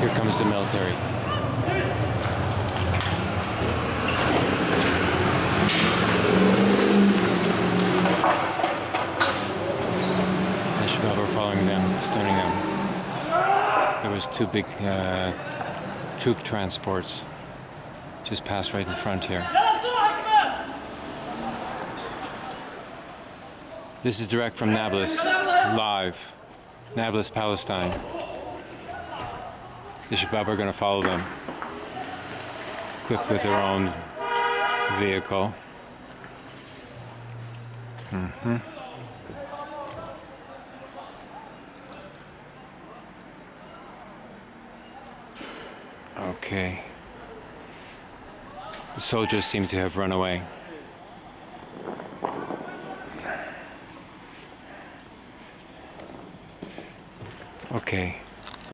Here comes the military. Shabab were following them, stoning them. There was two big uh, troop transports just passed right in front here. This is direct from Nablus, live. Nablus, Palestine. The Shabab are going to follow them, equipped with their own vehicle. hmm Okay. The soldiers seem to have run away. Okay.